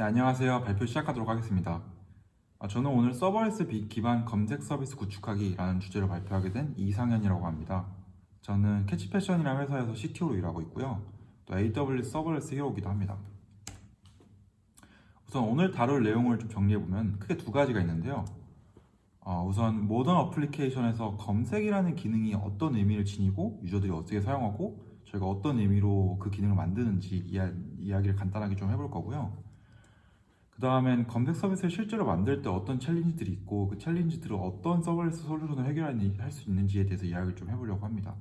네, 안녕하세요. 발표 시작하도록 하겠습니다. 아, 저는 오늘 serverless 비- 기반 검색 서비스 구축하기라는 주제로 발표하게 된 이상현이라고 합니다. 저는 캐치패션이라는 회사에서 CTO로 일하고 있고요. 또 AWS serverless hero기도 합니다. 우선 오늘 다룰 내용을 좀 정리해보면 크게 두 가지가 있는데요. 어, 우선 modern application에서 검색이라는 기능이 어떤 의미를 지니고 유저들이 어떻게 사용하고 저희가 어떤 의미로 그 기능을 만드는지 이야, 이야기를 간단하게 좀 해볼 거고요. 그 다음엔 검색 서비스를 실제로 만들 때 어떤 challenge들이 있고 그 challenge들을 어떤 serverless solution을 해결할 수 있는지에 대해서 이야기를 좀 해보려고 합니다.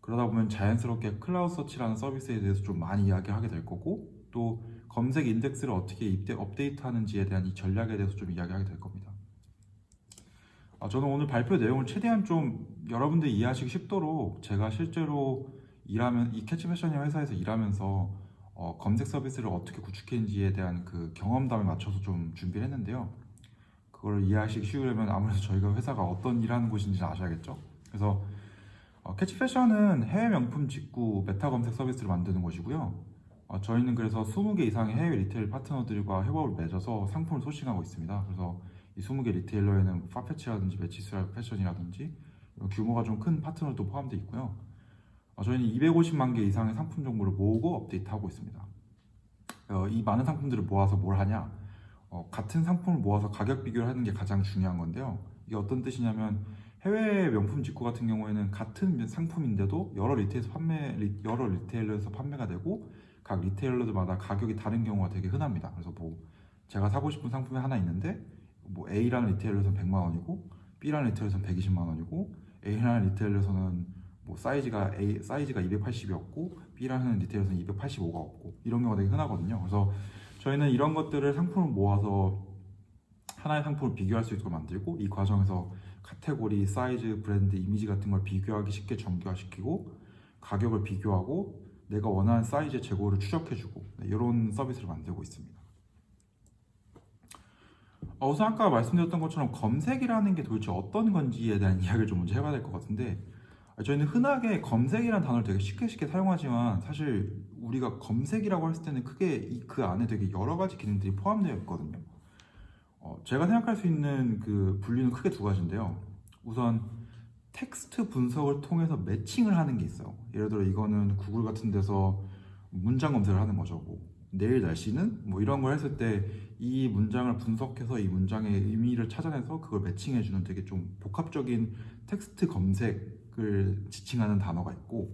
그러다 보면 자연스럽게 CloudSearch라는 서비스에 대해서 좀 많이 이야기하게 될 거고 또 검색 인덱스를 어떻게 입대, 업데이트 하는지에 대한 이 전략에 대해서 좀 이야기하게 될 겁니다. 아, 저는 오늘 발표 내용을 최대한 좀 여러분들이 이해하시기 쉽도록 제가 실제로 일하면 이 캐치 패션이라는 회사에서 일하면서 어, 검색 서비스를 어떻게 구축했는지에 대한 그 경험담에 맞춰서 좀 준비를 했는데요. 그걸 이해하시기 쉬우려면 아무래도 저희가 회사가 어떤 일하는 곳인지 아셔야겠죠. 그래서 어, 캐치 패션은 해외 명품 직구 meta 검색 서비스를 만드는 곳이고요. 어, 저희는 그래서 20개 이상의 해외 retail 파트너들과 협업을 맺어서 상품을 sourcing하고 있습니다. 그래서 이 20개 retailer에는 파페치라든지 매치스 패션이라든지 규모가 좀 큰 파트너도 포함되어 있고요. 어, 저희는 250만 개 이상의 상품 정보를 모으고 업데이트하고 있습니다. 어, 이 많은 상품들을 모아서 뭘 하냐? 어, 같은 상품을 모아서 가격 비교를 하는 게 가장 중요한 건데요. 이게 어떤 뜻이냐면 해외 명품 직구 같은 경우에는 같은 상품인데도 여러 retail에서 판매 리- 여러 retailer에서 판매가 되고 각 retailer들마다 가격이 다른 경우가 되게 흔합니다. 그래서 뭐 제가 사고 싶은 상품이 하나 있는데 뭐 A라는 retailer에서는 100만 원이고 B라는 retailer에서는 120만 원이고 A라는 retailer에서는 뭐 사이즈가 A 사이즈가 280이었고 B라는 retailer에서는 285가 없고 이런 경우가 되게 흔하거든요. 그래서 저희는 이런 것들을 상품을 모아서 하나의 상품을 비교할 수 있도록 만들고 이 과정에서 카테고리, 사이즈, 브랜드, 이미지 같은 걸 비교하기 쉽게 정교화시키고 가격을 비교하고 내가 원하는 사이즈의 재고를 추적해주고 네, 이런 서비스를 만들고 있습니다. 어, 우선 아까 말씀드렸던 것처럼 검색이라는 게 도대체 어떤 건지에 대한 이야기를 좀 먼저 해봐야 될 것 같은데 아, 저희는 흔하게 검색이라는 단어를 되게 쉽게 쉽게 사용하지만 사실 우리가 검색이라고 했을 때는 크게 이- 그 안에 되게 여러 가지 기능들이 포함되어 있거든요. 어, 제가 생각할 수 있는 그 분류는 크게 두 가지인데요. 우선 텍스트 분석을 통해서 매칭을 하는 게 있어요. 예를 들어 이거는 구글 같은 데서 문장 검색을 하는 거죠. 뭐 내일 날씨는 뭐 이런 걸 했을 때 이 문장을 분석해서 이 문장의 의미를 찾아내서 그걸 matching해 주는 되게 좀 복합적인 텍스트 검색 을 지칭하는 단어가 있고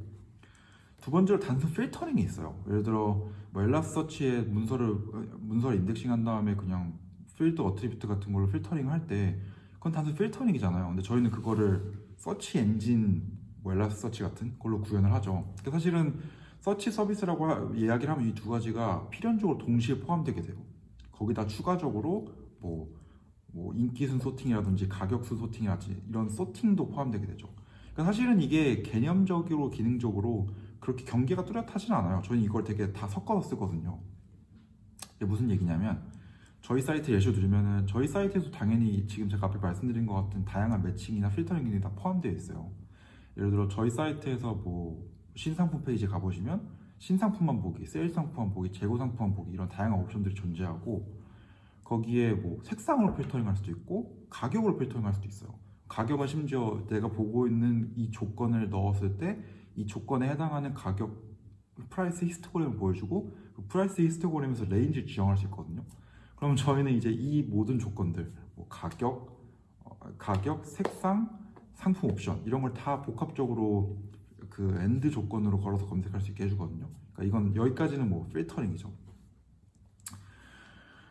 두 번째로 단순 filtering이 있어요. 예를 들어 뭐 엘라서치에 문서를 문서를 indexing 한 다음에 그냥 필드 attribute 같은 걸로 필터링 할 때 그건 단순 filtering이잖아요. 근데 저희는 그거를 search engine 뭐 엘라서치 같은 걸로 구현을 하죠. 그러니까 사실은 서치 서비스라고 하- 이야기를 하면 이 두 가지가 필연적으로 동시에 포함되게 돼요. 거기다 추가적으로 뭐, 뭐 인기순 sorting이라든지 가격순 sorting이라든지 이런 sorting도 포함되게 되죠. 그러니까 사실은 이게 개념적으로 기능적으로 그렇게 경계가 뚜렷하진 않아요. 저는 이걸 되게 다 섞어서 쓰거든요. 이게 무슨 얘기냐면 저희 사이트 예시로 들면은 저희 사이트에도 당연히 지금 제가 앞에 말씀드린 것 같은 다양한 matching이나 filtering 기능이 다 포함되어 있어요. 예를 들어 저희 사이트에서 뭐 신상품 페이지 가보시면 신상품만 보기, 세일 상품만 보기, 재고 상품만 보기 이런 다양한 옵션들이 존재하고 거기에 뭐 색상으로 필터링 할 수도 있고 가격으로 필터링 할 수도 있어요. 가격은 심지어 내가 보고 있는 이 조건을 넣었을 때 이 조건에 해당하는 가격 price histogram을 보여주고 그 price histogram에서 range를 지정할 수 있거든요. 그럼 저희는 이제 이 모든 조건들 뭐 가격, 어, 가격, 색상, 상품 옵션 이런 걸 다 복합적으로 그 AND 조건으로 걸어서 검색할 수 있게 해주거든요. 그러니까 이건 여기까지는 뭐 filtering이죠.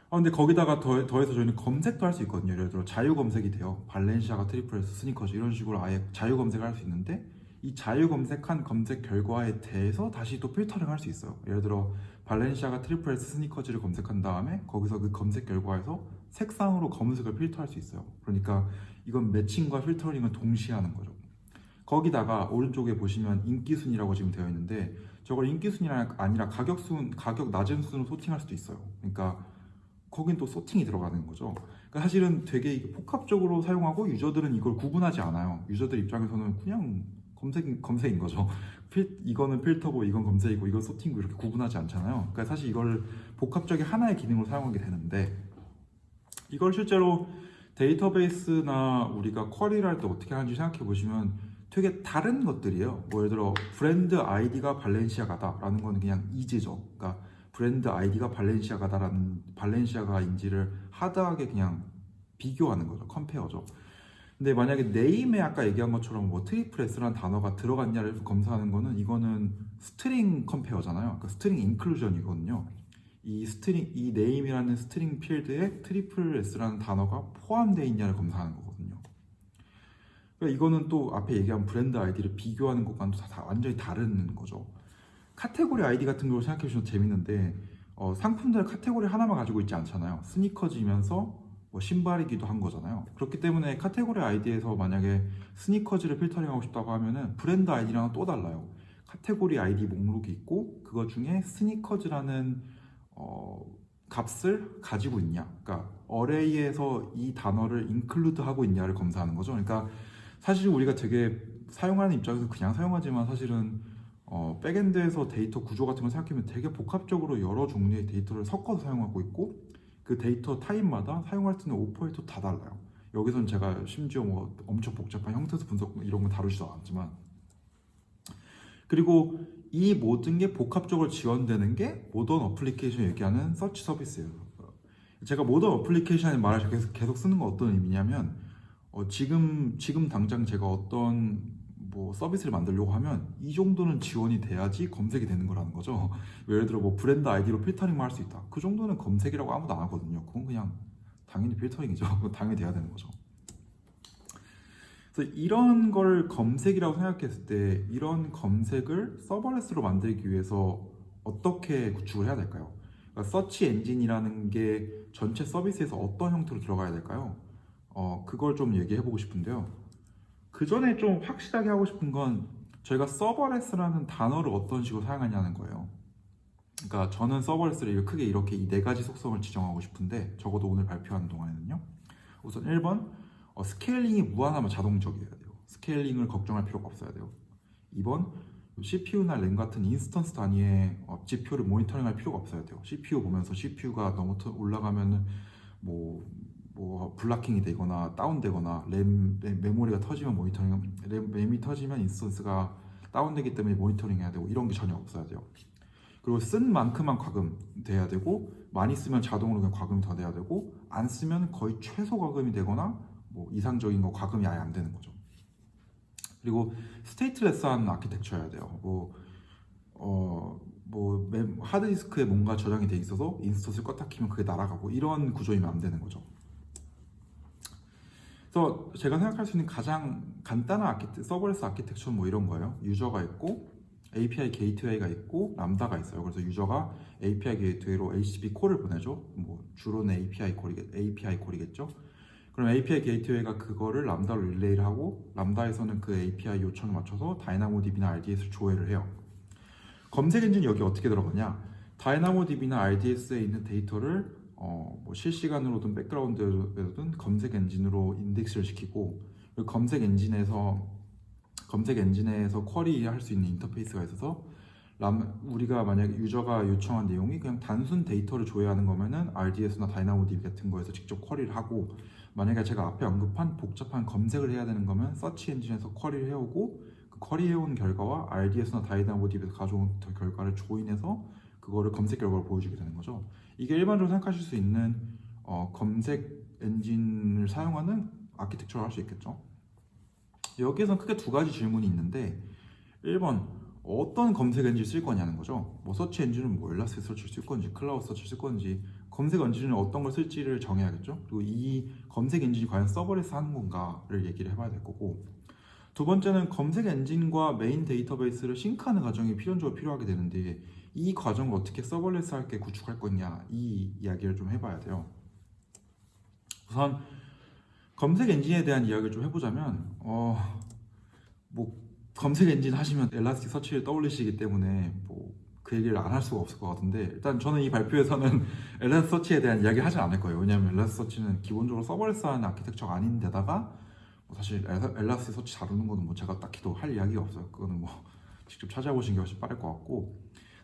아 근데 거기다가 더, 더해서 저희는 검색도 할 수 있거든요. 예를 들어 자유 검색이 돼요. 발렌시아가 Triple S 스니커즈 이런 식으로 아예 자유 검색을 할 수 있는데 이 자유 검색한 검색 결과에 대해서 다시 또 필터링 할 수 있어요. 예를 들어 발렌시아가 Triple S 스니커즈를 검색한 다음에 거기서 그 검색 결과에서 색상으로 검색을 필터할 수 있어요. 그러니까 이건 매칭과 필터링을 동시에 하는 거죠. 거기다가 오른쪽에 보시면 인기순이라고 지금 되어 있는데 저걸 인기순이 아니라 가격순, 가격 낮은 순으로 소팅할 수도 있어요. 그러니까 거긴 또 소팅이 들어가는 거죠. 그러니까 사실은 되게 복합적으로 사용하고 유저들은 이걸 구분하지 않아요. 유저들 입장에서는 그냥 검색 검색인 거죠. 필, 이거는 필터고 이건 검색이고 이건 소팅고 이렇게 구분하지 않잖아요. 그러니까 사실 이걸 복합적인 하나의 기능으로 사용하게 되는데 이걸 실제로 데이터베이스나 우리가 query를 할 때 어떻게 하는지 생각해 보시면 되게 다른 것들이에요. 뭐 예를 들어 브랜드 아이디가 발렌시아가다 라는 거는 그냥 is죠. 그러니까 브랜드 아이디가 발렌시아가다라는 발렌시아가인지를 hard하게 그냥 비교하는 거죠. compare죠. 근데 만약에 name에 아까 얘기한 것처럼 뭐 트리플 S라는 단어가 들어갔냐를 검사하는 거는 이거는 string compare잖아요. 그러니까 string inclusion이거든요. 이 스트링 이 네임이라는 스트링 필드에 트리플 S라는 단어가 포함되어 있냐를 검사하는 거거든요. 그러니까 이거는 또 앞에 얘기한 브랜드 아이디를 비교하는 것과는 다, 다 완전히 다른 거죠. 카테고리 아이디 같은 걸 생각해 보시면 재밌는데 어, 상품들 카테고리 하나만 가지고 있지 않잖아요. 스니커즈이면서 뭐 신발이기도 한 거잖아요. 그렇기 때문에 카테고리 아이디에서 만약에 스니커즈를 filtering하고 싶다고 하면은 브랜드 아이디랑은 또 달라요. 카테고리 아이디 목록이 있고 그것 중에 스니커즈라는 어, 값을 가지고 있냐. 그러니까 array에서 이 단어를 include 하고 있냐를 검사하는 거죠. 그러니까 사실 우리가 되게 사용하는 입장에서 그냥 사용하지만 사실은 어, backend에서 데이터 구조 같은 걸 생각하면 되게 복합적으로 여러 종류의 데이터를 섞어서 사용하고 있고 그 데이터 타입마다 사용할 수 있는 operator 다 달라요. 여기선 제가 심지어 뭐 엄청 복잡한 형태소 분석 이런 거 다루지도 않지만 그리고 이 모든 게 복합적으로 지원되는 게 modern application 얘기하는 search 서비스예요. 제가 modern application의 말을 계속, 계속 쓰는 건 어떤 의미냐면 어, 지금 지금 당장 제가 어떤 뭐 서비스를 만들려고 하면 이 정도는 지원이 돼야지 검색이 되는 거라는 거죠. 예를 들어 뭐 브랜드 아이디로 필터링만 할 수 있다. 그 정도는 검색이라고 아무도 안 하거든요. 그건 그냥 당연히 필터링이죠. 당연히 돼야 되는 거죠. 그래서 이런 걸 검색이라고 생각했을 때 이런 검색을 serverless로 만들기 위해서 어떻게 구축을 해야 될까요? 그러니까 search engine이라는 게 전체 서비스에서 어떤 형태로 들어가야 될까요? 어, 그걸 좀 얘기해 보고 싶은데요. 그 전에 좀 확실하게 하고 싶은 건 저희가 serverless라는 단어를 어떤 식으로 사용하냐는 거예요. 그러니까 저는 serverless를 크게 이렇게 이 네 가지 속성을 지정하고 싶은데 적어도 오늘 발표하는 동안에는요. 우선 1번 어, scaling이 무한하며 자동적이어야 돼요. scaling을 걱정할 필요가 없어야 돼요. 2번 CPU나 램 같은 instance 단위의 어, 지표를 모니터링할 필요가 없어야 돼요. CPU 보면서 CPU가 너무 올라가면 뭐, 뭐 blocking이 되거나 다운되거나 램, 램 메모리가 터지면 모니터링 램, 램이 터지면 instance가 다운되기 때문에 모니터링 해야 되고 이런 게 전혀 없어야 돼요. 그리고 쓴 만큼만 과금 돼야 되고 많이 쓰면 자동으로 그냥 과금이 더 돼야 되고 안 쓰면 거의 최소 과금이 되거나 뭐 이상적인 거 과금이 아예 안 되는 거죠. 그리고 stateless한 architecture여야 돼요. 뭐 어, 뭐 하드디스크에 뭔가 저장이 돼 있어서 instance를 껐다 키면 그게 날아가고 이런 구조이면 안 되는 거죠. 그래서 제가 생각할 수 있는 가장 간단한 아키텍 서버레스 아키텍처는 뭐 이런 거예요. user가 있고 API 게이트웨이가 있고 람다가 있어요. 그래서 유저가 API 게이트웨이로 HTTP 콜을 보내죠. 뭐 주로는 API 콜이겠 API 콜이겠죠. 그럼 API 게이트웨이가 그거를 람다로 릴레이를 하고 람다에서는 그 API 요청에 맞춰서 DynamoDB나 RDS를 조회를 해요. 검색 엔진 여기 어떻게 들어가냐? DynamoDB나 RDS에 있는 데이터를 어, 뭐 실시간으로든 background로든 검색 엔진으로 인덱스를 시키고 그 검색 엔진에서 검색 엔진에서 query 할 수 있는 인터페이스가 있어서 람, 우리가 만약에 user가 요청한 내용이 그냥 단순 데이터를 조회하는 거면은 RDS나 DynamoDB 같은 거에서 직접 query를 하고 만약에 제가 앞에 언급한 복잡한 검색을 해야 되는 거면 search engine에서 query를 해오고 그 query 해온 결과와 RDS나 DynamoDB에서 가져온 결과를 join해서 그거를 검색 결과를 보여주게 되는 거죠. 이게 일반적으로 생각하실 수 있는 어, 검색 엔진을 사용하는 아키텍처를 할 수 있겠죠. 여기에선 크게 두 가지 질문이 있는데 1번 어떤 검색 엔진 쓸 거냐는 거죠. 뭐 search engine은 뭐 Elasticsearch를 쓸 건지 CloudSearch를 쓸 건지 검색 엔진은 어떤 걸 쓸지를 정해야겠죠. 그리고 이 검색 엔진이 과연 serverless 하는 건가를 얘기를 해봐야 될 거고 두 번째는 검색 엔진과 메인 데이터베이스를 sync하는 과정이 필연적으로 필요하게 되는데 이 과정을 어떻게 serverless 하게 구축할 거냐 이 이야기를 좀 해봐야 돼요. 우선 검색 엔진에 대한 이야기를 좀 해보자면 어, 뭐 검색 엔진 하시면 Elasticsearch를 떠올리시기 때문에 뭐 그 얘기를 안 할 수가 없을 것 같은데 일단 저는 이 발표에서는 Elasticsearch에 대한 이야기 하지 않을 거예요 왜냐하면 Elasticsearch는 기본적으로 serverless하는 architecture가 아닌데다가 뭐 사실 엘라- 엘라스서치 다루는 거는 뭐 제가 딱히 더 할 이야기가 없어요. 그거는 뭐 직접 찾아보시는 게 훨씬 빠를 것 같고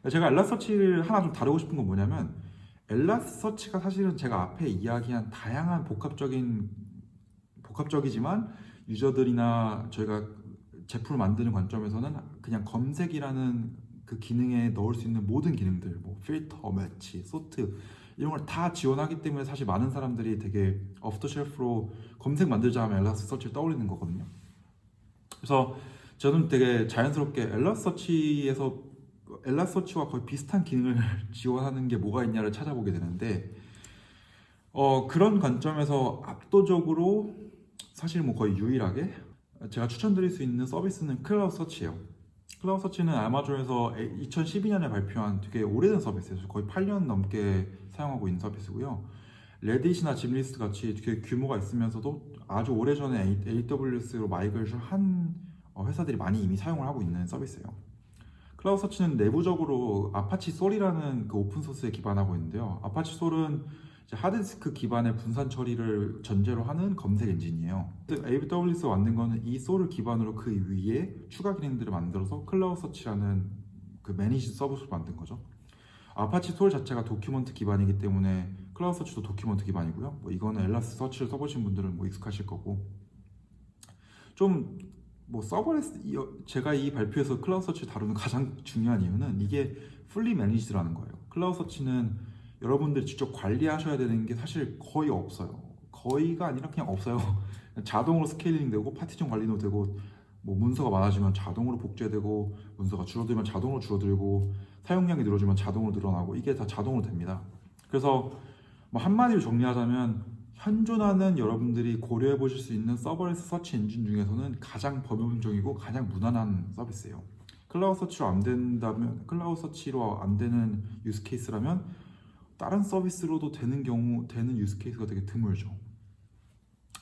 제가 엘라스서치를 하나 좀 다루고 싶은 건 뭐냐면 엘라스서치가 사실은 제가 앞에 이야기한 다양한 복합적인 복합적이지만 유저들이나 저희가 제품을 만드는 관점에서는 그냥 검색이라는 그 기능에 넣을 수 있는 모든 기능들 뭐 필터, 매치, 소트 이런 걸 다 지원하기 때문에 사실 많은 사람들이 되게 오프더 쉘프로 검색 만들자 하면 엘라스 서치를 떠올리는 거거든요. 그래서 저는 되게 자연스럽게 엘라스 서치에서 엘라스서치와 거의 비슷한 기능을 지원하는 게 뭐가 있냐를 찾아보게 되는데 어, 그런 관점에서 압도적으로 사실 뭐 거의 유일하게 제가 추천드릴 수 있는 서비스는 CloudSearch예요. CloudSearch는 아마존에서 2012년에 발표한 되게 오래된 서비스예요. 거의 8년 넘게 사용하고 있는 서비스고요. 레딧이나 짐리스트 같이 되게 규모가 있으면서도 아주 오래전에 AWS로 migration 한 어, 회사들이 많이 이미 사용을 하고 있는 서비스예요. CloudSearch는 내부적으로 Apache Solr이라는 그 open source에 기반하고 있는데요. Apache Solr은 하드디스크 기반의 분산 처리를 전제로 하는 검색 엔진이에요. AWS가 만든 거는 이 Solr을 기반으로 그 위에 추가 기능들을 만들어서 CloudSearch라는 그 managed 서비스를 만든 거죠. Apache Solr 자체가 document 기반이기 때문에 CloudSearch도 document 기반이고요. 뭐 이거는 엘라스 서치를 써보신 분들은 뭐 익숙하실 거고 좀 뭐 serverless 이- 제가 이 발표에서 CloudSearch 다루는 가장 중요한 이유는 이게 fully managed라는 거예요. CloudSearch는 여러분들이 직접 관리하셔야 되는 게 사실 거의 없어요. 거의가 아니라 그냥 없어요. 자동으로 scaling 되고 파티션 관리도 되고 뭐 문서가 많아지면 자동으로 복제되고 문서가 줄어들면 자동으로 줄어들고 사용량이 늘어지면 자동으로 늘어나고 이게 다 자동으로 됩니다. 그래서 뭐 한마디로 정리하자면 현존하는 여러분들이 고려해 보실 수 있는 serverless search 엔진 중에서는 가장 범용적이고 가장 무난한 서비스예요. CloudSearch로 안 된다면 CloudSearch로 안 되는 use case라면 다른 서비스로도 되는 경우 되는 use case가 되게 드물죠.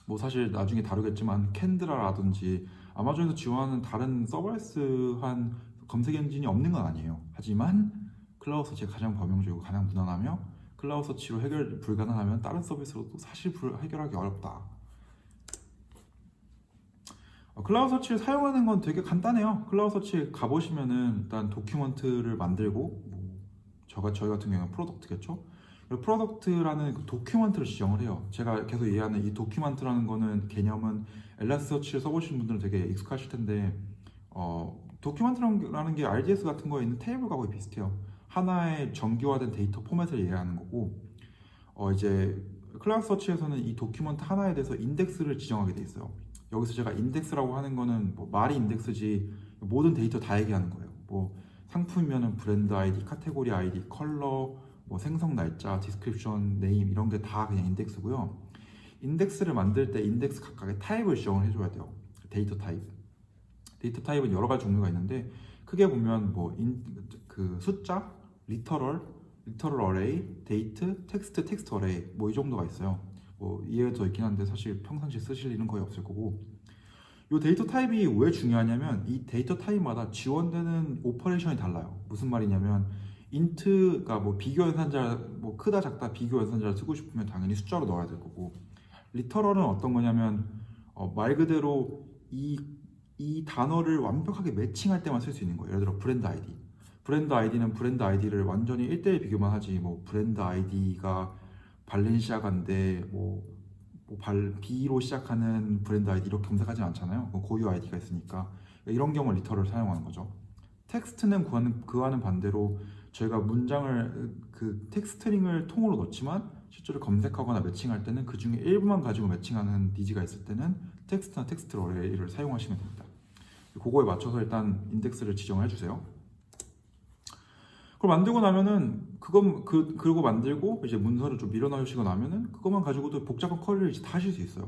뭐 사실 나중에 다루겠지만 Kendra라든지 아마존에서 지원하는 다른 serverless한 검색 엔진이 없는 건 아니에요. 하지만 CloudSearch가 가장 범용적이고 가장 무난하며 CloudSearch로 해결 불가능하면 다른 서비스로도 사실 불- 해결하기 어렵다. 어, CloudSearch를 사용하는 건 되게 간단해요. CloudSearch 가보시면은 일단 document를 만들고 뭐 저가 저희 같은 경우는 product겠죠. product라는 그 document를 지정을 해요. 제가 계속 얘기하는 이 document라는 거는 개념은 엘라스 서치를 써보신 분들은 되게 익숙하실 텐데 어, document라는 게 RDS 같은 거에 있는 테이블과 거의 비슷해요. 하나의 정규화된 데이터 포맷을 얘기하는 거고 어, 이제 CloudSearch에서는 이 document 하나에 대해서 인덱스를 지정하게 돼 있어요. 여기서 제가 인덱스라고 하는 거는 뭐 말이 인덱스지 모든 데이터 다 얘기하는 거예요. 뭐 상품이면은 브랜드 아이디, 카테고리 아이디, 컬러, 뭐 생성 날짜, description, name 이런 게 다 그냥 인덱스고요. 인덱스를 만들 때 인덱스 각각의 타입을 지정을 해줘야 돼요. 데이터 타입. 데이터 타입은 여러 가지 종류가 있는데 크게 보면 뭐그 숫자, literal, literal array, date, 텍스트, 텍스트 array 뭐 이 정도가 있어요. 뭐 이외에 더 있긴 한데 사실 평상시에 쓰실 일은 거의 없을 거고 이 데이터 타입이 왜 중요하냐면 이 데이터 타입마다 지원되는 operation이 달라요. 무슨 말이냐면 int가 뭐 비교 연산자 뭐 크다 작다 비교 연산자를 쓰고 싶으면 당연히 숫자로 넣어야 될 거고 literal은 어떤 거냐면 어, 말 그대로 이, 이 단어를 완벽하게 매칭할 때만 쓸 수 있는 거예요. 예를 들어 브랜드 아이디. 브랜드 아이디는 브랜드 아이디를 완전히 1대1 비교만 하지 뭐 브랜드 아이디가 발렌시아가인데 뭐, 뭐 발, B로 시작하는 브랜드 아이디 이렇게 검색하지 않잖아요. 뭐 고유 아이디가 있으니까 이런 경우 literal을 사용하는 거죠. 텍스트는 그와는, 그와는 반대로 저희가 문장을 그 텍스트 string을 통으로 넣지만 실제로 검색하거나 매칭할 때는 그 중에 일부만 가지고 매칭하는 needs가 있을 때는 텍스트나 텍스트 array를 사용하시면 됩니다. 그거에 맞춰서 일단 인덱스를 지정해 주세요. 그걸 만들고 나면은 그거 그 그리고 만들고 이제 문서를 좀 밀어넣으시고 나면은 그것만 가지고도 복잡한 query를 이제 다 하실 수 있어요.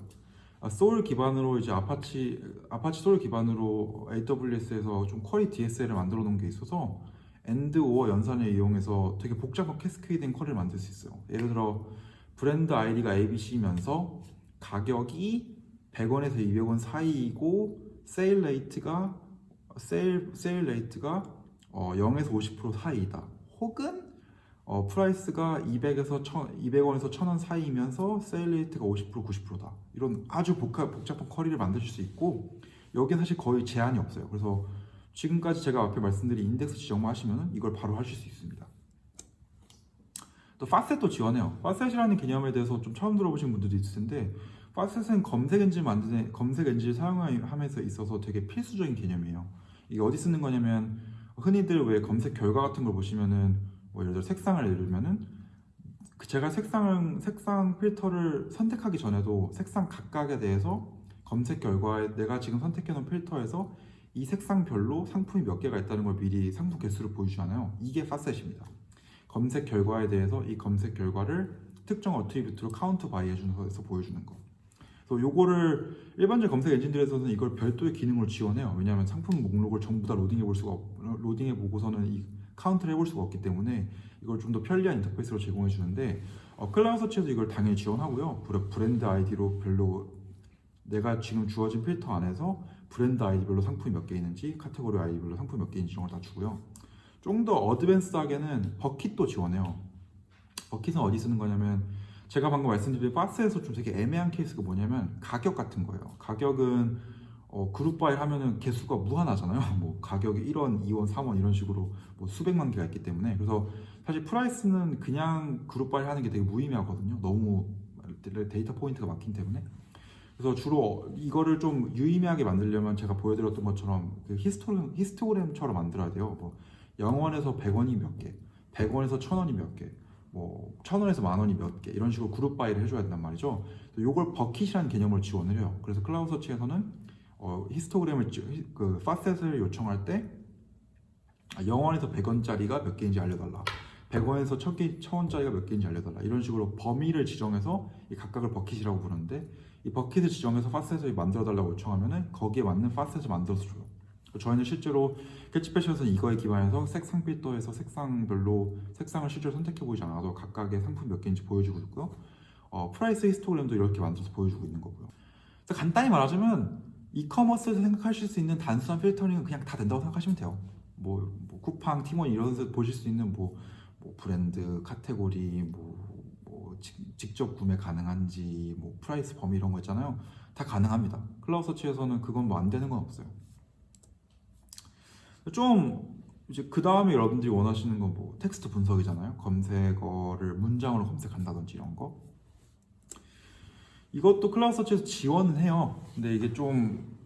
아, Solr 기반으로 이제 Apache Apache Solr 기반으로 AWS에서 좀 query DSL을 만들어 놓은 게 있어서 AND OR 연산을 이용해서 되게 복잡한 cascading query를 만들 수 있어요. 예를 들어 브랜드 아이디가 ABC면서 가격이 100원에서 200원 사이이고 sale rate가 sale sale rate가 어, 0에서 50% 사이이다. 혹은 어, price가 200에서 200원에서 1000원 사이이면서 sale rate가 50% 90%다. 이런 아주 복합, 복잡한 query를 만드실 수 있고 여기에 사실 거의 제한이 없어요. 그래서 지금까지 제가 앞에 말씀드린 인덱스 지정만 하시면 이걸 바로 하실 수 있습니다. 또 facet도 지원해요. facet이라는 개념에 대해서 좀 처음 들어보신 분들도 있을 텐데 facet은 검색 엔진 만드는 검색 엔진을 사용함에 있어서 되게 필수적인 개념이에요. 이게 어디 쓰는 거냐면 흔히들 왜 검색 결과 같은 걸 보시면은 뭐 예를 들어 색상을 예를 들면은 그 제가 색상을 색상 필터를 선택하기 전에도 색상 각각에 대해서 검색 결과에 내가 지금 선택해 놓은 필터에서 이 색상별로 상품이 몇 개가 있다는 걸 미리 상품 개수를 보여주잖아요. 이게 facet입니다. 검색 결과에 대해서 이 검색 결과를 특정 attribute로 count by 해주는 거에서 보여주는 거. 그래서 요거를 일반적 검색 엔진들에서는 이걸 별도의 기능으로 지원해요. 왜냐하면 상품 목록을 전부 다 로딩해 볼 수가 없, 로딩해 보고서는 이 카운트를 해볼 수가 없기 때문에 이걸 좀 더 편리한 인터페이스로 제공해 주는데 어, CloudSearch에도 이걸 당연히 지원하고요. 브랜드 아이디로 별로 내가 지금 주어진 필터 안에서 브랜드 아이디별로 상품이 몇 개 있는지 카테고리 아이디별로 상품이 몇 개 있는지 이런 걸 다 주고요. 좀 더 advanced하게는 bucket도 지원해요. bucket은 어디 쓰는 거냐면 제가 방금 말씀드린 박스에서 좀 되게 애매한 케이스가 뭐냐면 가격 같은 거예요. 가격은 어, group by 하면은 개수가 무한하잖아요. 뭐 가격이 1원, 2원, 3원 이런 식으로 뭐 수백만 개가 있기 때문에 그래서 사실 price는 그냥 group by 하는 게 되게 무의미하거든요. 너무 데이터 포인트가 많기 때문에 그래서 주로 이거를 좀 유의미하게 만들려면 제가 보여드렸던 것처럼 그 히스토그램, 히스토그램처럼 만들어야 돼요. 뭐 0원에서 100원이 몇 개, 100원에서 1000원이 몇 개, 뭐 1000원에서 만 원이 몇 개 이런 식으로 group by를 해줘야 된단 말이죠. 이걸 bucket이라는 개념으로 지원을 해요. 그래서 CloudSearch에서는 어, 히스토그램을 그 facet을 요청할 때 0원에서 100원짜리가 몇 개인지 알려달라. 100원에서 1000개, 1000원짜리가 몇 개인지 알려달라. 이런 식으로 범위를 지정해서 이 각각을 bucket이라고 부르는데 이 bucket을 지정해서 facet을 만들어달라고 요청하면은 거기에 맞는 facet을 만들어서 줘요. 저희는 실제로 캐치패션에서 이거에 기반해서 색상 필터에서 색상별로 색상을 실제로 선택해 보지 않아도 각각의 상품 몇 개인지 보여주고 있고요. 어, price 히스토그램도 이렇게 만들어서 보여주고 있는 거고요. 간단히 말하자면 e-commerce에서 생각하실 수 있는 단순한 필터링은 그냥 다 된다고 생각하시면 돼요. 뭐, 뭐 쿠팡, 티몬 이런 데서 보실 수 있는 뭐, 뭐 브랜드, 카테고리, 뭐, 뭐 직, 직접 구매 가능한지, 뭐 price 범위 이런 거 있잖아요. 다 가능합니다. CloudSearch에서는 그건 뭐 안 되는 건 없어요. 좀 이제 그 다음에 여러분들이 원하시는 건 뭐 텍스트 분석이잖아요. 검색어를 문장으로 검색한다든지 이런 거. 이것도 CloudSearch에서 지원은 해요. 근데 이게 좀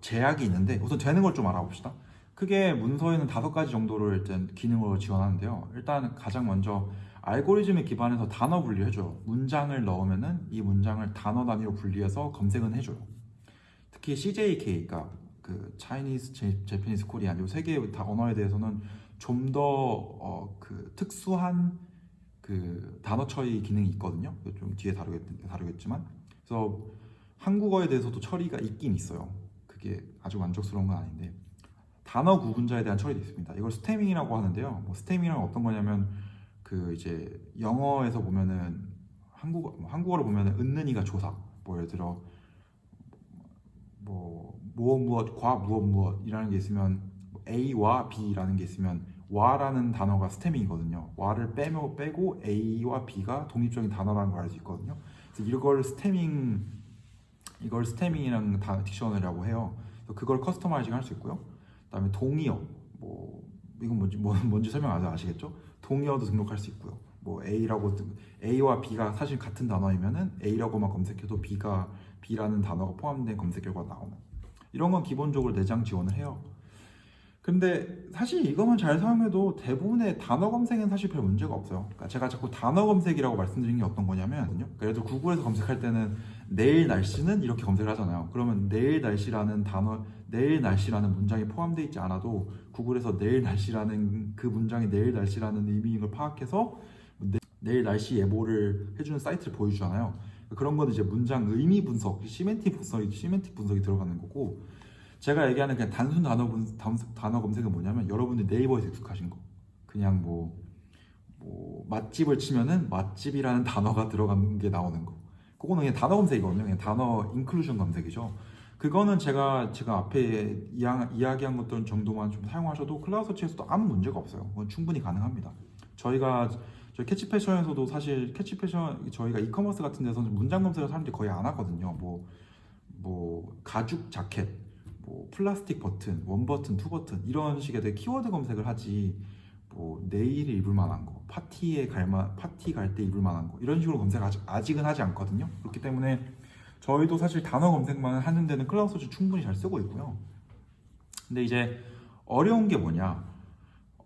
제약이 있는데 우선 되는 걸 좀 알아봅시다. 크게 문서에는 다섯 가지 정도를 일단 기능으로 지원하는데요. 일단 가장 먼저 알고리즘에 기반해서 단어 분리 해줘요. 문장을 넣으면 은 이 문장을 단어 단위로 분리해서 검색은 해줘요. 특히 CJK가 그 J- Japanese, Korean 이세 개의 다 언어에 대해서는 좀 더 어, 그 특수한 그 단어 처리 기능이 있거든요. 좀 뒤에 다루겠, 다루겠지만 그래서 한국어에 대해서도 처리가 있긴 있어요. 그게 아주 만족스러운 건 아닌데 단어 구분자에 대한 처리도 있습니다. 이걸 스태밍이라고 하는데요. 뭐 스태밍이란 어떤 거냐면 그 이제 영어에서 보면은 한국어 한국어로 보면은 은는이가 조사. 뭐 예를 들어 뭐 무엇 무엇 과 무엇 무엇이라는 게 있으면 A와 B라는 게 있으면 와라는 단어가 stemming이거든요. 와를 빼면 빼고 A와 B가 독립적인 단어라는 걸 알 수 있거든요. 그래서 이걸 stemming 이걸 stemming이라는 다 dictionary라고 해요. 그걸 customizing 할 수 있고요. 그다음에 동의어 뭐 이건 뭔지 뭐, 뭔지 설명 안 아시겠죠? 동의어도 등록할 수 있고요. 뭐 A라고 등- A와 B가 사실 같은 단어이면은 A라고만 검색해도 B가 B라는 단어가 포함된 검색 결과가 나오는 이런 건 기본적으로 내장 지원을 해요. 근데 사실 이것만 잘 사용해도 대부분의 단어 검색은 사실 별 문제가 없어요. 그러니까 제가 자꾸 단어 검색이라고 말씀드린 게 어떤 거냐면, 그러니까 예를 들어 구글에서 검색할 때는 내일 날씨는 이렇게 검색을 하잖아요. 그러면 내일 날씨라는 단어, 내일 날씨라는 문장이 포함되어 있지 않아도 구글에서 내일 날씨라는 그 문장이 내일 날씨라는 의미인 걸 파악해서 내, 내일 날씨 예보를 해주는 사이트를 보여주잖아요. 그런 건 이제 문장 의미 분석, semantic 분석이 semantic 분석이 들어가는 거고. 제가 얘기하는 그냥 단순 단어 분, 단- 단어 검색은 뭐냐면 여러분들 네이버에서 익숙하신 거. 그냥 뭐, 뭐 맛집을 치면은 맛집이라는 단어가 들어간 게 나오는 거. 그거는 그냥 단어 검색이거든요. 그냥 단어 inclusion 검색이죠. 그거는 제가 제가 앞에 이야, 이야기한 것들 정도만 좀 사용하셔도 CloudSearch에서도 아무 문제가 없어요. 그건 충분히 가능합니다. 저희가 저희 캐치패션에서도 사실 캐치패션 저희가 이커머스 같은 데서는 문장 검색을 사람들이 거의 안 하거든요. 뭐, 뭐 가죽 자켓, 뭐 플라스틱 버튼, one button, two button 이런 식의 되게 키워드 검색을 하지. 뭐 내일에 입을 만한 거, 파티에 갈만 파티 갈 때 입을 만한 거 이런 식으로 검색 아직 아직은 하지 않거든요. 그렇기 때문에 저희도 사실 단어 검색만 하는 데는 CloudSearch 충분히 잘 쓰고 있고요. 근데 이제 어려운 게 뭐냐?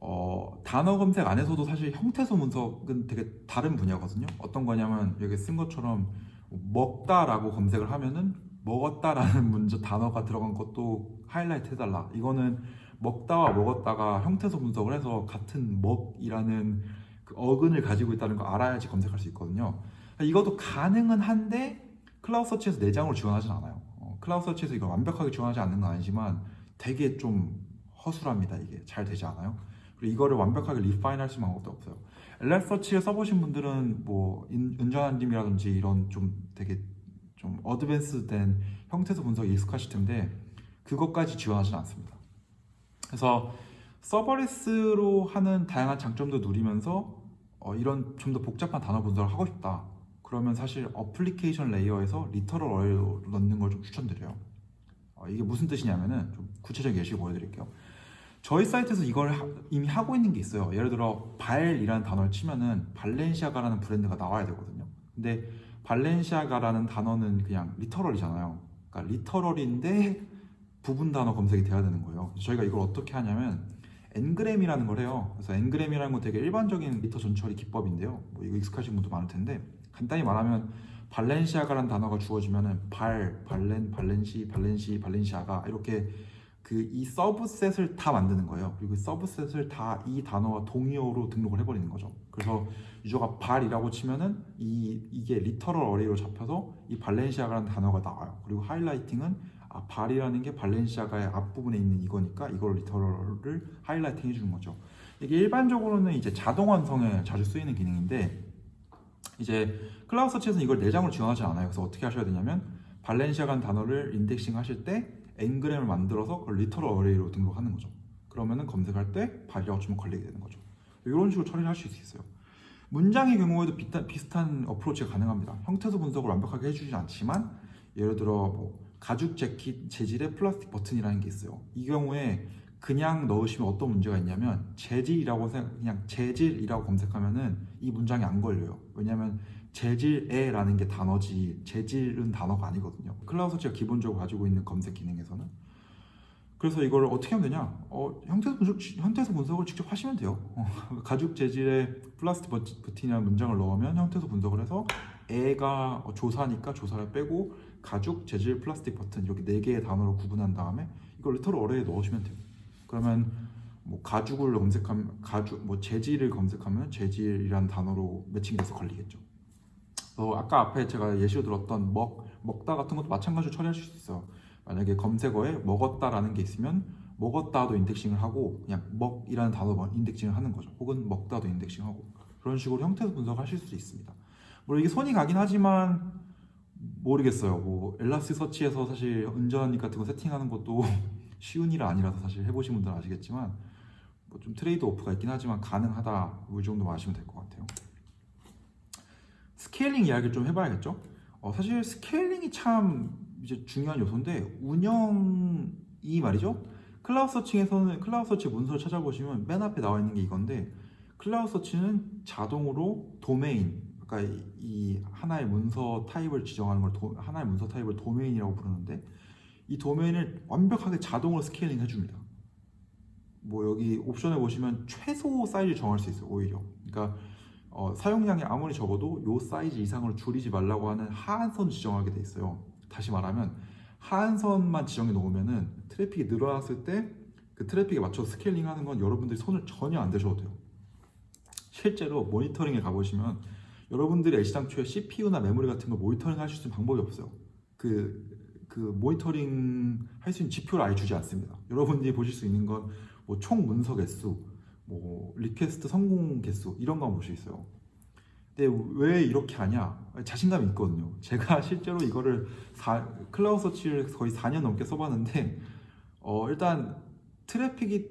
어, 단어 검색 안에서도 사실 형태소 분석은 되게 다른 분야거든요. 어떤 거냐면 여기 쓴 것처럼 먹다 라고 검색을 하면은 먹었다 라는 문제 단어가 들어간 것도 하이라이트 해달라. 이거는 먹다와 먹었다가 형태소 분석을 해서 같은 먹이라는 그 어근을 가지고 있다는 거 알아야지 검색할 수 있거든요. 이것도 가능은 한데 CloudSearch에서 내장으로 지원하진 않아요. 어, CloudSearch에서 이걸 완벽하게 지원하지 않는 건 아니지만 되게 좀 허술합니다. 이게 잘 되지 않아요. 그리고 이거를 완벽하게 refine 할 수 있는 방법도 없어요. 엘라서치를 써보신 분들은 뭐 인- 은전한닢이라든지 이런 좀 되게 좀 advanced된 형태소 분석이 익숙하실 텐데 그것까지 지원하지는 않습니다. 그래서 serverless로 하는 다양한 장점도 누리면서 어, 이런 좀 더 복잡한 단어 분석을 하고 싶다. 그러면 사실 application layer에서 literal array로 넣는 걸 좀 추천드려요. 어, 이게 무슨 뜻이냐면은 좀 구체적인 예시를 보여드릴게요. 저희 사이트에서 이걸 하- 이미 하고 있는 게 있어요. 예를 들어 발이라는 단어를 치면은 발렌시아가라는 브랜드가 나와야 되거든요. 근데 발렌시아가라는 단어는 그냥 literal이잖아요. 그러니까 literal인데 부분 단어 검색이 돼야 되는 거예요. 저희가 이걸 어떻게 하냐면 n-gram이라는 걸 해요. 그래서 n-gram이라는 건 되게 일반적인 literal 전처리 기법인데요. 뭐 이거 익숙하신 분도 많을 텐데 간단히 말하면 발렌시아가라는 단어가 주어지면은 발, 발렌, 발렌시, 발렌시, 발렌시아가 이렇게 그 이 subset을 다 만드는 거예요. 그리고 이 subset을 다 이 단어와 동의어로 등록을 해버리는 거죠. 그래서 user가 발이라고 치면은 이 이게 literal array로 잡혀서 이 발렌시아가라는 단어가 나와요. 그리고 highlighting은 아, 발이라는 게 발렌시아가의 앞부분에 있는 이거니까 이걸 literal을 highlighting 해주는 거죠. 이게 일반적으로는 이제 자동 완성에 자주 쓰이는 기능인데 이제 CloudSearch에서는 이걸 내장으로 지원하지 않아요. 그래서 어떻게 하셔야 되냐면 발렌시아라는 단어를 indexing 하실 때 n-gram을 만들어서 그걸 literal array로 등록하는 거죠. 그러면은 검색할 때 발이라고 치면 걸리게 되는 거죠. 이런 식으로 처리를 할 수 있어요. 문장의 경우에도 비슷한, approach가 가능합니다. 형태소 분석을 완벽하게 해주지 않지만 예를 들어 뭐 가죽 재킷 재질의 플라스틱 버튼이라는 게 있어요. 이 경우에 그냥 넣으시면 어떤 문제가 있냐면 재질이라고 생각, 그냥 재질이라고 검색하면은 이 문장이 안 걸려요. 왜냐하면 재질의라는 게 단어지 재질은 단어가 아니거든요. CloudSearch가 기본적으로 가지고 있는 검색 기능에서는 그래서 이걸 어떻게 하면 되냐? 어, 형태소 분석, 형태소 분석을 직접 하시면 돼요. 어, 가죽 재질의 플라스틱 버튼이라는 문장을 넣으면 형태소 분석을 해서 의가 어, 조사니까 조사를 빼고 가죽 재질 플라스틱 버튼 이렇게 네 개의 단어로 구분한 다음에 이걸 literal array에 넣으시면 돼요. 그러면 뭐 가죽을 검색하면 가죽 뭐 재질을 검색하면 재질이라는 단어로 매칭돼서 걸리겠죠. 어, 아까 앞에 제가 예시로 들었던 먹 먹다 같은 것도 마찬가지로 처리할 수 있어요. 만약에 검색어에 먹었다라는 게 있으면 먹었다도 indexing을 하고 그냥 먹이라는 단어만 indexing을 하는 거죠. 혹은 먹다도 indexing하고 그런 식으로 형태소 분석하실 수 있습니다. 물론 이게 손이 가긴 하지만 모르겠어요. 뭐 엘라스 서치에서 사실 은전이 같은 거 세팅하는 것도 쉬운 일은 아니라서 사실 해보신 분들은 아시겠지만 뭐 좀 trade off가 있긴 하지만 가능하다 이 정도만 아시면 될 것 같아요. scaling 이야기를 좀 해봐야겠죠. 어, 사실 scaling이 참 이제 중요한 요소인데 운영이 말이죠. CloudSearch에서는 CloudSearch 문서를 찾아보시면 맨 앞에 나와 있는 게 이건데 CloudSearch는 자동으로 도메인 그러니까 이, 이 하나의 문서 타입을 지정하는 걸 도- 하나의 문서 타입을 도메인이라고 부르는데 이 도메인을 완벽하게 자동으로 scaling 해줍니다. 뭐 여기 옵션에 보시면 최소 사이즈 정할 수 있어요 오히려. 그러니까 어, 사용량이 아무리 적어도 요 사이즈 이상으로 줄이지 말라고 하는 하한선 지정하게 돼 있어요. 다시 말하면 하한선만 지정해 놓으면 은 트래픽이 늘어났을 때 그 트래픽에 맞춰서 scaling 하는 건 여러분들이 손을 전혀 안 대셔도 돼요. 실제로 모니터링에 가보시면 여러분들이 애시당초에 CPU나 메모리 같은 걸 모니터링 하실 수 있는 방법이 없어요. 그, 그 모니터링 할 수 있는 지표를 아예 주지 않습니다. 여러분들이 보실 수 있는 건 뭐 총 문서 개수, 뭐 request 성공 개수 이런 거만 볼수 있어요. 근데 왜 이렇게 하냐? 자신감이 있거든요. 제가 실제로 이거를 사- CloudSearch를 거의 4년 넘게 써봤는데 어, 일단 트래픽이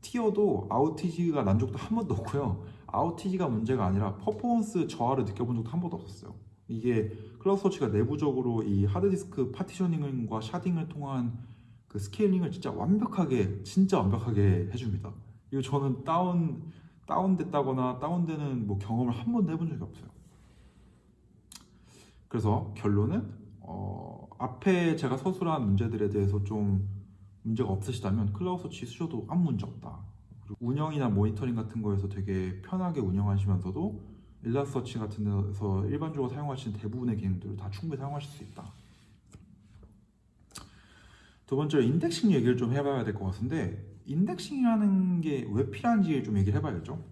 튀어도 outage가 난 적도 한 번도 없고요. outage가 문제가 아니라 퍼포먼스 저하를 느껴본 적도 한 번도 없었어요. 이게 CloudSearch가 내부적으로 이 하드디스크 partitioning과 sharding을 통한 그 scaling을 진짜 완벽하게 진짜 완벽하게 해줍니다. 이거 저는 다운 다운됐다거나 다운되는 뭐 경험을 한 번도 해본 적이 없어요. 그래서 결론은 어, 앞에 제가 서술한 문제들에 대해서 좀 문제가 없으시다면 CloudSearch 쓰셔도 아무 문제 없다. 그리고 운영이나 모니터링 같은 거에서 되게 편하게 운영하시면서도 일라 서치 같은 데서 일반적으로 사용하시는 대부분의 기능들을 다 충분히 사용하실 수 있다. 두 번째로 indexing 얘기를 좀 해봐야 될 것 같은데 indexing이라는 게 왜 필요한지 좀 얘기를 해봐야겠죠.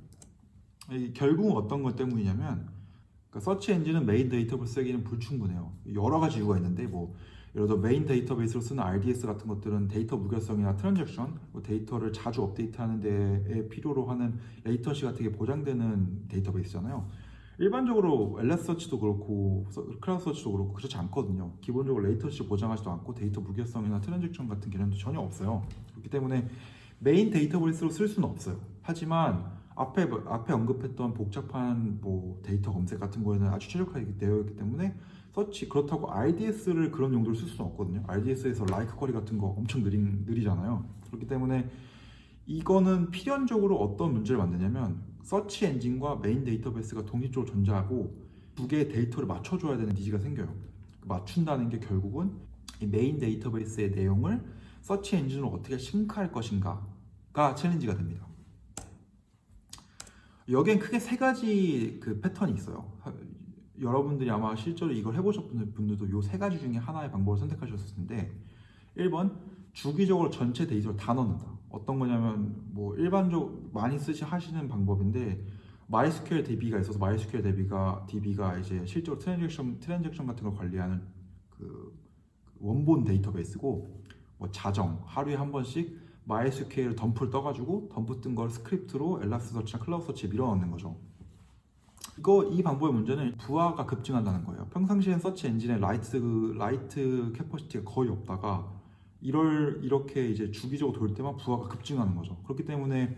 이 결국 어떤 것 때문이냐면 그러니까 서치 엔진은 메인 데이터베이스 쓰기는 불충분해요. 여러 가지 이유가 있는데 뭐 예를 들어 메인 데이터베이스로 쓰는 RDS 같은 것들은 데이터 무결성이나 transaction, 뭐 데이터를 자주 업데이트하는 데에 필요로 하는 latency 같은 게 보장되는 데이터베이스잖아요. 일반적으로 엘라서치도 그렇고 CloudSearch도 그렇고 그렇지 않거든요. 기본적으로 latency 보장하지도 않고 데이터 무결성이나 transaction 같은 개념도 전혀 없어요. 그렇기 때문에 메인 데이터베이스로 쓸 수는 없어요. 하지만 앞에 앞에 언급했던 복잡한 뭐 데이터 검색 같은 거에는 아주 최적화되어 있기 때문에 서치 그렇다고 RDS를 그런 용도로 쓸 수는 없거든요. RDS에서 LIKE query 같은 거 엄청 느린, 느리잖아요. 그렇기 때문에 이거는 필연적으로 어떤 문제를 만드냐면 서치 엔진과 메인 데이터베이스가 독립적으로 존재하고 두 개의 데이터를 맞춰줘야 되는 needs가 생겨요. 맞춘다는 게 결국은 이 메인 데이터베이스의 내용을 서치 엔진으로 어떻게 sync할 것인가 가 challenge가 됩니다. 여기엔 크게 세 가지 그 패턴이 있어요. 여러분들이 아마 실제로 이걸 해보셨던 분들도 이 세 가지 중에 하나의 방법을 선택하셨을 텐데 1번 주기적으로 전체 데이터를 다 넣는다. 어떤 거냐면 뭐 일반적 많이 쓰시 하시는 방법인데 MySQL DB가 있어서 MySQL DB가 DB가 이제 실제로 transaction transaction 같은 걸 관리하는 그 원본 데이터베이스고 뭐 자정 하루에 한 번씩 MySQL dump를 떠가지고 dump 뜬 걸 script로 Elasticsearch나 CloudSearch에 밀어넣는 거죠. 이거 이 방법의 문제는 부하가 급증한다는 거예요. 평상시엔 search engine에 write write capacity가 거의 없다가 이럴 이렇게 이제 주기적으로 돌 때만 부하가 급증하는 거죠. 그렇기 때문에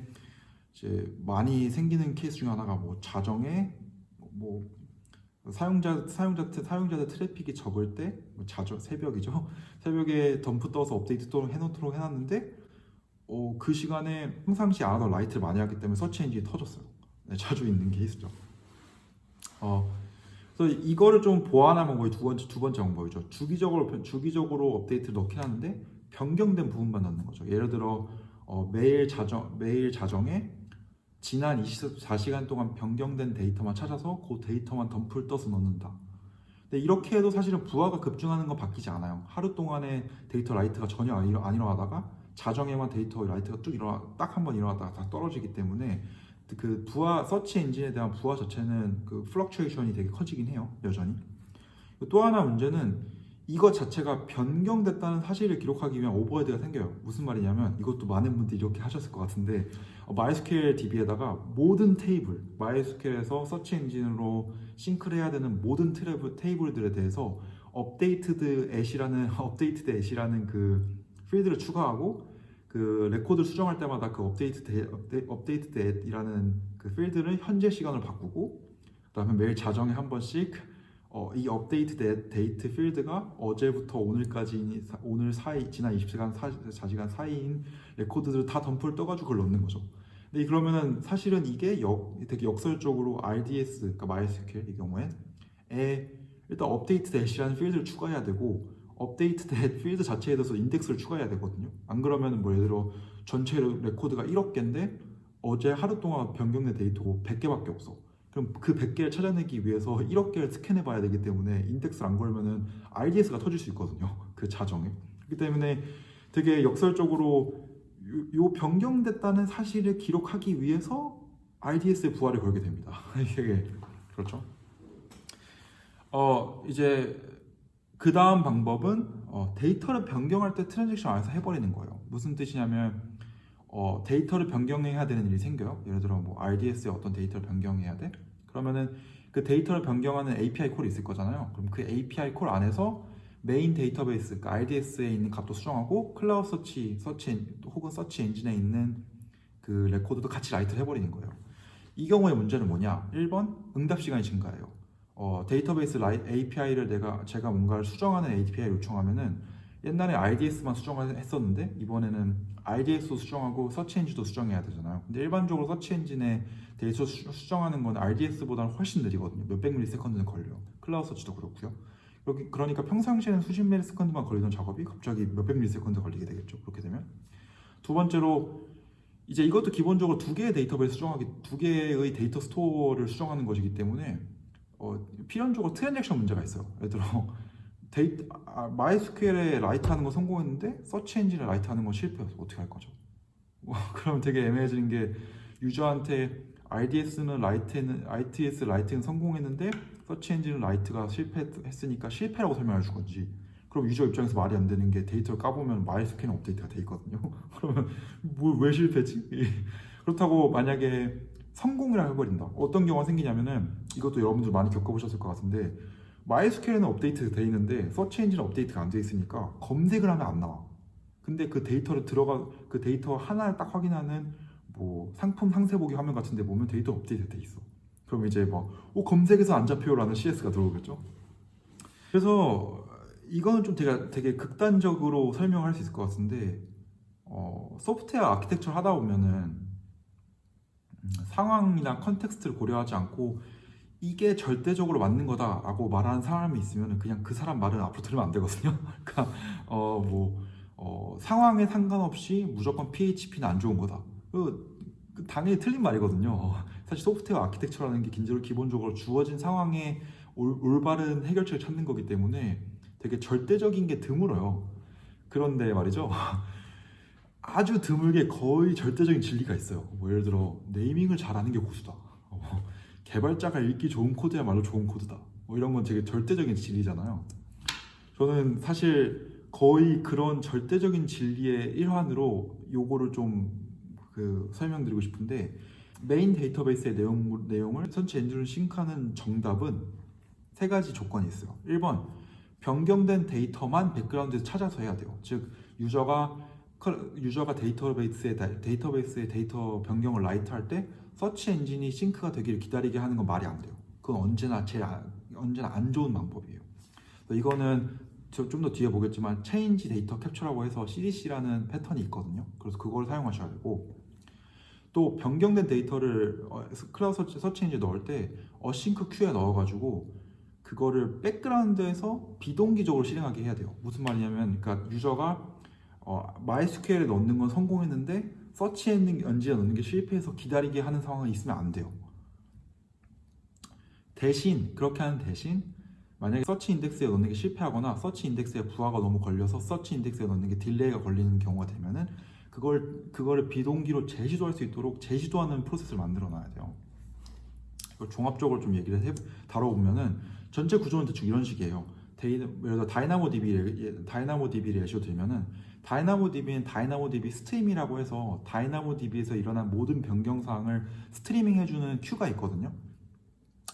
이제 많이 생기는 케이스 중 하나가 뭐 자정에 뭐 사용자 사용자 사용자들 트래픽이 적을 때 뭐 자정 새벽이죠. 새벽에 dump 떠서 업데이트 또 해놓도록 해놨는데 어, 그 시간에 평상시 안 하던 write를 많이 하기 때문에 서치 엔진이 터졌어요. 네, 자주 있는 케이스죠. 어, 그래서 이거를 좀 보완한 방법이 두 번째 두 번째 방법이죠. 주기적으로 주기적으로 업데이트를 넣긴 하는데 변경된 부분만 넣는 거죠. 예를 들어 어, 매일 자정 매일 자정에 지난 24시간 동안 변경된 데이터만 찾아서 그 데이터만 dump를 떠서 넣는다. 근데 이렇게 해도 사실은 부하가 급증하는 건 바뀌지 않아요. 하루 동안에 데이터 write가 전혀 안 일어나다가 자정에만 데이터 write가 쭉 일어나 딱 한 번 일어났다가 다 떨어지기 때문에 그 부하 서치 엔진에 대한 부하 자체는 그 fluctuation이 되게 커지긴 해요 여전히. 또 하나 문제는 이거 자체가 변경됐다는 사실을 기록하기 위한 overhead가 생겨요. 무슨 말이냐면 이것도 많은 분들이 이렇게 하셨을 것 같은데 어, MySQL DB에다가 모든 테이블 MySQL에서 search engine으로 sync를 해야 되는 모든 트래블, 테이블들에 대해서 updated at이라는 updated at이라는 그 필드를 추가하고 그 레코드 수정할 때마다 그 updated at, updated at이라는 그 필드를 현재 시간으로 바꾸고 그다음에 매일 자정에 한 번씩 어, 이 updated at, updated at 필드가 어제부터 오늘까지 오늘 사이 지난 20시간 4시간 사이인 레코드들을 다 dump를 떠가지고 그걸 넣는 거죠. 근데 그러면은 사실은 이게 역, 되게 역설적으로 RDS 그러니까 MySQL 이 경우에 에 일단 updated at이라는 필드를 추가해야 되고 updated at 필드 자체에 대해서 인덱스를 추가해야 되거든요. 안 그러면 뭐 예를 들어 전체 레코드가 1억 개인데 어제 하루 동안 변경된 데이터가 100개밖에 없어. 그럼 그 100개를 찾아내기 위해서 1억 개를 스캔해 봐야 되기 때문에 인덱스를 안 걸면은 RDS가 터질 수 있거든요. 그 자정에. 그렇기 때문에 되게 역설적으로 요, 변경됐다는 사실을 기록하기 위해서 RDS에 부하를 걸게 됩니다. 이게 그렇죠. 어 이제 그 다음 방법은 어, 데이터를 변경할 때 트랜잭션 안에서 해버리는 거예요. 무슨 뜻이냐면 어, 데이터를 변경해야 되는 일이 생겨요. 예를 들어 뭐 RDS에 어떤 데이터를 변경해야 돼? 그러면은 그 데이터를 변경하는 API 콜이 있을 거잖아요. 그럼 그 API call 안에서 메인 데이터베이스, 그러니까 RDS에 있는 값도 수정하고 클라우드 서치, 서치 혹은 서치 엔진에 있는 그 레코드도 같이 write를 해버리는 거예요. 이 경우의 문제는 뭐냐? 1번 응답 시간이 증가해요. 어, 데이터베이스 wri-, API를 내가 제가 뭔가를 수정하는 API를 요청하면은 옛날에 RDS만 수정을 했었는데 이번에는 RDS도 수정하고 서치 엔진도 수정해야 되잖아요. 근데 일반적으로 서치 엔진에 데이터 수, 수정하는 건 RDS보다는 훨씬 느리거든요. 몇백 millisecond는 걸려요. CloudSearch도 그렇고요. 여기 그러니까 평상시에는 수십 millisecond만 걸리던 작업이 갑자기 몇백 millisecond 걸리게 되겠죠. 그렇게 되면 두 번째로 이제 이것도 기본적으로 두 개의 데이터베이스 수정하기 두 개의 data store를 수정하는 것이기 때문에 어, 필연적으로 트랜잭션 문제가 있어요. 예를 들어 데이터 아, MySQL에 write 하는 거 성공했는데 search engine에 write 하는 건 실패였어. 어떻게 할 거죠? 그럼 되게 애매해지는 게 user한테 RDS는 write는 RDS write는 성공했는데 search engine은 write가 실패했으니까 실패라고 설명해 줄 건지 그럼 user 입장에서 말이 안 되는 게 데이터를 까보면 MySQL 업데이트가 돼 있거든요. 그러면 뭐 왜 실패지? 그렇다고 만약에 성공이라 해버린다. 어떤 경우가 생기냐면은 이것도 여러분들 많이 겪어보셨을 것 같은데 MySQL은 업데이트 돼 있는데 서치 엔진은 업데이트가 안 돼 있으니까 검색을 하면 안 나와. 근데 그 데이터를 들어가 그 데이터 하나를 딱 확인하는 뭐 상품 상세 보기 화면 같은데 보면 데이터 업데이트 돼 있어. 그럼 이제 막 어, 검색에서 안 잡혀요라는 CS가 들어오겠죠. 그래서 이거는 좀 되게 되게 극단적으로 설명할 수 있을 것 같은데 어, 소프트웨어 아키텍처 하다 보면은 음, 상황이나 context를 고려하지 않고 이게 절대적으로 맞는 거다라고 말하는 사람이 있으면 그냥 그 사람 말은 앞으로 들으면 안 되거든요. 그러니까 어뭐 어, 상황에 상관없이 무조건 PHP는 안 좋은 거다. 그, 그 당연히 틀린 말이거든요. 사실 소프트웨어 아키텍처라는 게 긴저로 기본적으로 주어진 상황에 올, 올바른 해결책을 찾는 거기 때문에 되게 절대적인 게 드물어요. 그런데 말이죠. 아주 드물게 거의 절대적인 진리가 있어요. 뭐 예를 들어 naming을 잘하는 게 고수다. 어, 개발자가 읽기 좋은 코드야말로 좋은 코드다. 뭐 이런 건 되게 절대적인 진리잖아요. 저는 사실 거의 그런 절대적인 진리의 일환으로 요거를 좀 그 설명드리고 싶은데 메인 데이터베이스의 내용, 내용을 search engine으로 sync하는 정답은 세 가지 조건이 있어요. 1번 변경된 데이터만 백그라운드에서 찾아서 해야 돼요. 즉 user가 user가 데이터베이스에 데이터베이스의 데이터 변경을 write 할 때 search engine이 sync가 되기를 기다리게 하는 건 말이 안 돼요. 그건 언제나 제일 아, 언제나 안 좋은 방법이에요. 이거는 좀 더 뒤에 보겠지만 change data capture라고 해서 CDC라는 패턴이 있거든요. 그래서 그걸 사용하셔야 되고 또 변경된 데이터를 어, 클라우드 서치, 서치 엔진에 넣을 때 async queue에 넣어가지고 그거를 백그라운드에서 비동기적으로 실행하게 해야 돼요. 무슨 말이냐면, 그러니까 user가 어, MySQL에 넣는 건 성공했는데 서치 엔진에 넣는 게 실패해서 기다리게 하는 상황이 있으면 안 돼요. 대신 그렇게 하는 대신 만약에 search index에 넣는 게 실패하거나 search index에 부하가 너무 걸려서 search index에 넣는 게 delay가 걸리는 경우가 되면은 그걸 그거를 비동기로 재시도할 수 있도록 재시도하는 프로세스를 만들어 놔야 돼요. 이걸 종합적으로 좀 얘기를 해 다뤄보면은 전체 구조는 대충 이런 식이에요. 데이, 예를 들어 DynamoDB DynamoDB 예시로 들면은 DynamoDB는 DynamoDB Stream이라고 해서 DynamoDB에서 일어난 모든 변경 사항을 스트리밍 해주는 queue가 있거든요.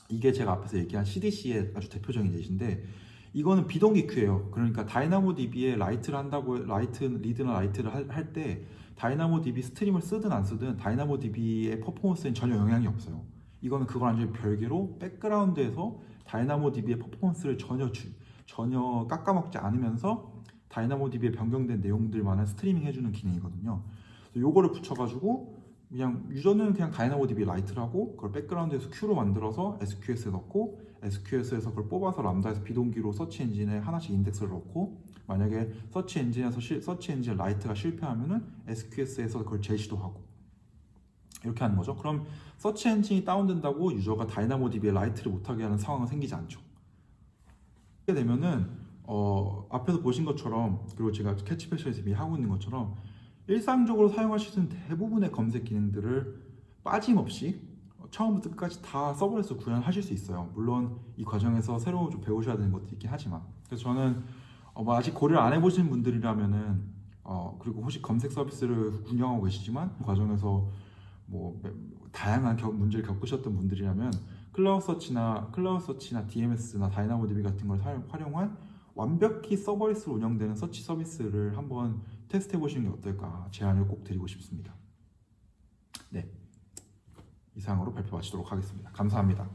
이게 제가 앞에서 얘기한 CDC의 아주 대표적인 예시인데 이거는 비동기 queue예요. 그러니까 다이나모 DB에 라이트를 한다고 라이트 리드나 라이트를 할 때 DynamoDB Stream을 쓰든 안 쓰든 DynamoDB의 퍼포먼스엔 전혀 영향이 없어요. 이거는 그걸 완전히 별개로 백그라운드에서 DynamoDB의 퍼포먼스를 전혀 주, 전혀 깎아먹지 않으면서 DynamoDB에 변경된 내용들만을 스트리밍 해주는 기능이거든요. 요거를 붙여가지고 그냥 유저는 그냥 다이나모 DB 라이트를 하고 그걸 백그라운드에서 queue로 만들어서 SQS에 넣고 SQS에서 그걸 뽑아서 Lambda에서 비동기로 search engine에 하나씩 인덱스를 넣고 만약에 search engine에서 시, search engine write가 실패하면은 SQS에서 그걸 재시도 하고 이렇게 하는 거죠. 그럼 서치 엔진이 다운된다고 유저가 다이나모 DB에 라이트를 못하게 하는 상황은 생기지 않죠. 이렇게 되면은 어, 앞에서 보신 것처럼 그리고 제가 캐치패션에서 이미 하고 있는 것처럼 일상적으로 있는 대부분의 검색 기능들을 빠짐없이 처음부터 끝까지 다 서버에서 구현하실 수 있어요. 물론 이 과정에서 새로 좀 배우셔야 되는 것도 있긴 하지만 그래서 저는 어, 뭐 아직 고려를 안 해보신 분들이라면은 어, 그리고 혹시 검색 서비스를 운영하고 계시지만 그 과정에서 뭐 다양한 겨, 문제를 겪으셨던 분들이라면 CloudSearch나 CloudSearch나 DMS나 DynamoDB 같은 걸 사용, 활용한 완벽히 serverless로 운영되는 서치 서비스를 한번 테스트 해보시는 게 어떨까 제안을 꼭 드리고 싶습니다. 네. 이상으로 발표 마치도록 하겠습니다. 감사합니다.